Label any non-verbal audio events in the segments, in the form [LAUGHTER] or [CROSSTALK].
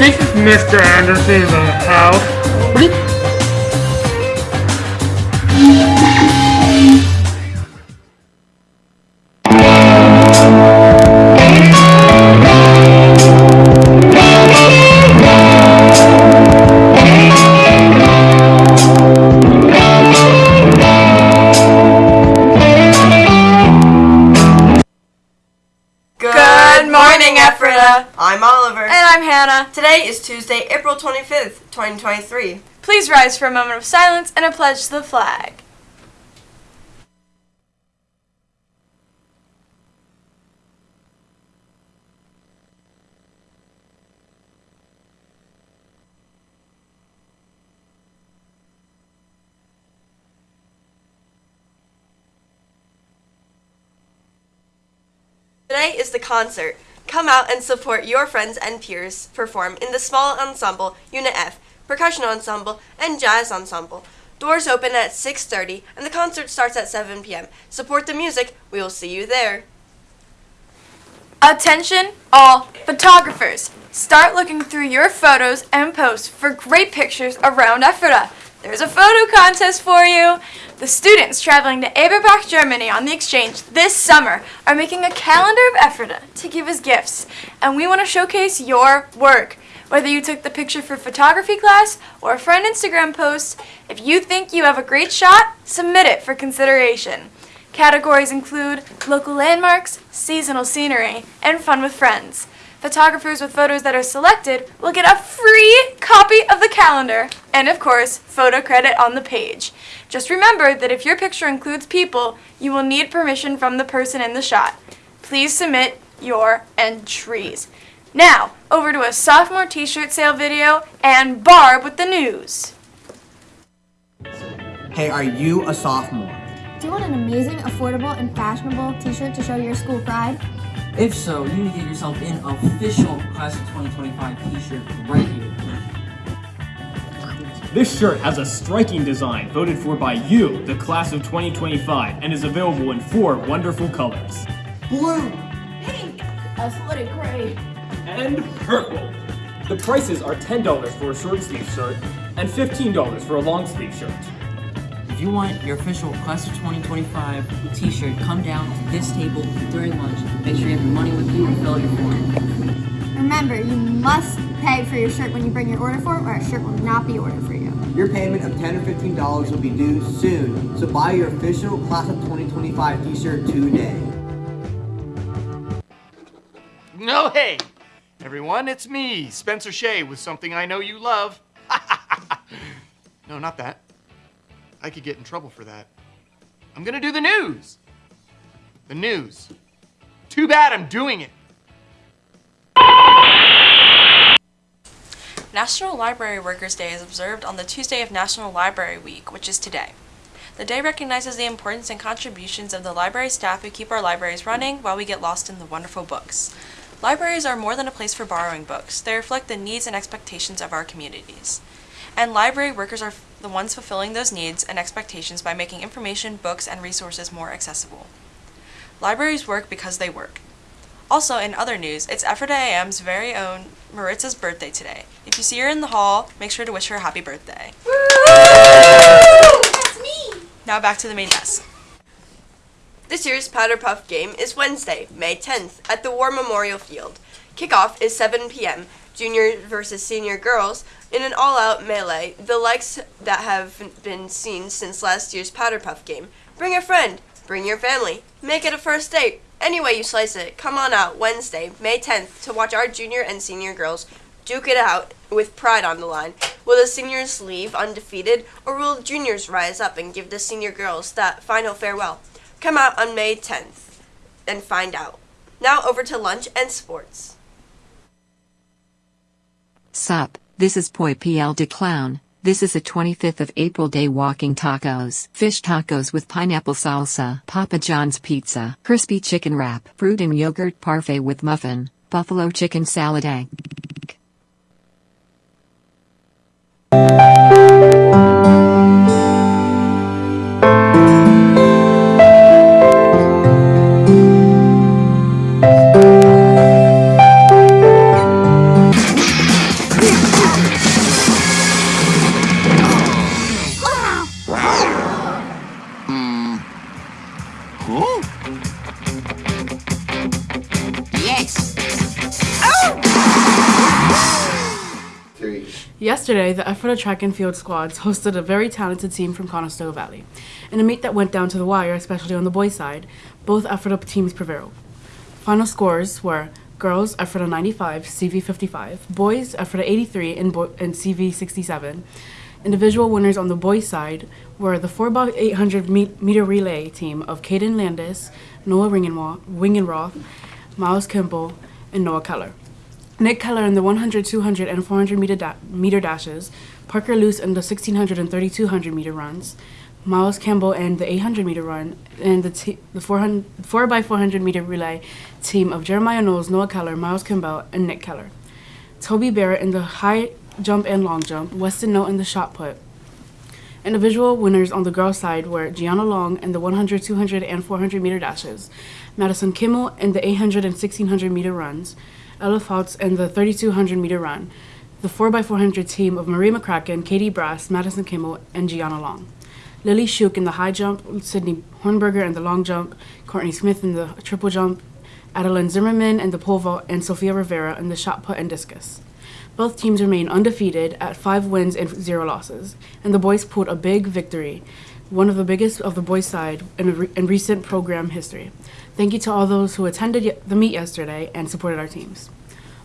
This is Mr. Anderson in the house. I'm Oliver. And I'm Hannah. Today is Tuesday, April 25th, 2023. Please rise for a moment of silence and a pledge to the flag. Today is the concert. Come out and support your friends and peers perform in the small ensemble, Unit F, percussion ensemble, and jazz ensemble. Doors open at 6:30 and the concert starts at 7 p.m. Support the music. We will see you there. Attention, all photographers. Start looking through your photos and posts for great pictures around Ephrata. There's a photo contest for you. The students traveling to Eberbach, Germany on the exchange this summer are making a calendar of Ephrata to give as gifts, and we want to showcase your work. Whether you took the picture for photography class or for an Instagram post, if you think you have a great shot, submit it for consideration. Categories include local landmarks, seasonal scenery, and fun with friends. Photographers with photos that are selected will get a free copy of the calendar and, of course, photo credit on the page. Just remember that if your picture includes people, you will need permission from the person in the shot. Please submit your entries. Now, over to a sophomore t-shirt sale video and Barb with the news. Hey, are you a sophomore? Do you want an amazing, affordable, and fashionable t-shirt to show your school pride? If so, you need to get yourself an official Class of 2025 t-shirt right here. This shirt has a striking design voted for by you, the class of 2025, and is available in four wonderful colors. Blue! Pink, a slitted gray, and purple! The prices are $10 for a short sleeve shirt and $15 for a long sleeve shirt. If you want your official Class of 2025 t-shirt, come down to this table during lunch. Make sure you have your money with you and fill out your form. Remember, you must pay for your shirt when you bring your order form or a shirt will not be ordered for you. Your payment of 10 or $15 will be due soon, so buy your official Class of 2025 t-shirt today. No, hey, everyone, it's me, Spencer Shea, with something I know you love. [LAUGHS] no, not that. I could get in trouble for that. I'm gonna do the news. The news. Too bad I'm doing it. National Library Workers' Day is observed on the Tuesday of National Library Week, which is today. The day recognizes the importance and contributions of the library staff who keep our libraries running while we get lost in the wonderful books. Libraries are more than a place for borrowing books, they reflect the needs and expectations of our communities. And library workers are the ones fulfilling those needs and expectations by making information, books, and resources more accessible. Libraries work because they work. Also, in other news, it's Ephrata AM's very own Maritza's birthday today. If you see her in the hall, make sure to wish her a happy birthday. That's me! Now back to the main desk. This year's Powder Puff game is Wednesday, May 10th, at the War Memorial Field. Kickoff is 7 p.m. Junior versus senior girls in an all-out melee, the likes that have been seen since last year's Powder Puff game. Bring a friend, Bring your family. Make it a first date. Any way you slice it, come on out Wednesday, May 10th, to watch our junior and senior girls duke it out with pride on the line. Will the seniors leave undefeated, or will juniors rise up and give the senior girls that final farewell? Come out on May 10th and find out. Now over to lunch and sports. Sup, this is Poi PL de Clown. This is a 25th of April day walking tacos. Fish tacos with pineapple salsa. Papa John's pizza. Crispy chicken wrap. Fruit and yogurt parfait with muffin. Buffalo chicken salad egg. Yesterday, the Ephrata track and field squads hosted a very talented team from Conestoga Valley. In a meet that went down to the wire, especially on the boys' side, both Ephrata teams prevailed. Final scores were girls Ephrata 95, CV 55, boys Ephrata 83 and, and CV 67. Individual winners on the boys' side were the 4x800 meter relay team of Caden Landis, Noah Wingenroth, Miles Kimball, and Noah Keller. Nick Keller in the 100, 200, and 400 meter, da- meter dashes, Parker Luce in the 1600 and 3200 meter runs, Miles Campbell in the 800 meter run, and the, the 400, 4x400 meter relay team of Jeremiah Knowles, Noah Keller, Miles Campbell, and Nick Keller. Toby Barrett in the high jump and long jump, Weston Note in the shot put. Individual winners on the girls' side were Gianna Long in the 100, 200, and 400 meter dashes, Madison Kimmel in the 800 and 1600 meter runs, Ella Fouts in the 3200 meter run, the 4x400 team of Marie McCracken, Katie Brass, Madison Kimmel, and Gianna Long. Lily Shuk in the high jump, Sydney Hornberger in the long jump, Courtney Smith in the triple jump, Adeline Zimmerman in the pole vault, and Sophia Rivera in the shot put and discus. Both teams remain undefeated at five wins and zero losses, and the boys pulled a big victory, one of the biggest of the boys' side in, re- in recent program history. Thank you to all those who attended the meet yesterday and supported our teams.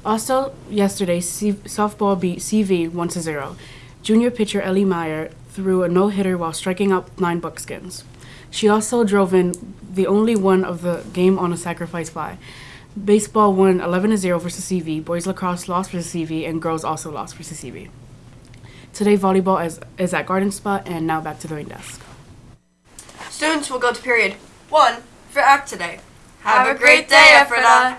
Also, yesterday, C- softball beat CV 1 to 0. Junior pitcher Ellie Meyer threw a no hitter while striking out nine buckskins. She also drove in the only one of the game on a sacrifice fly. Baseball won 11 to 0 versus CV, boys lacrosse lost versus CV, and girls also lost versus CV. Today, volleyball is, is at Garden Spot, and now back to the main desk. Students will go to period one for act today. Have a great day, Ephrata.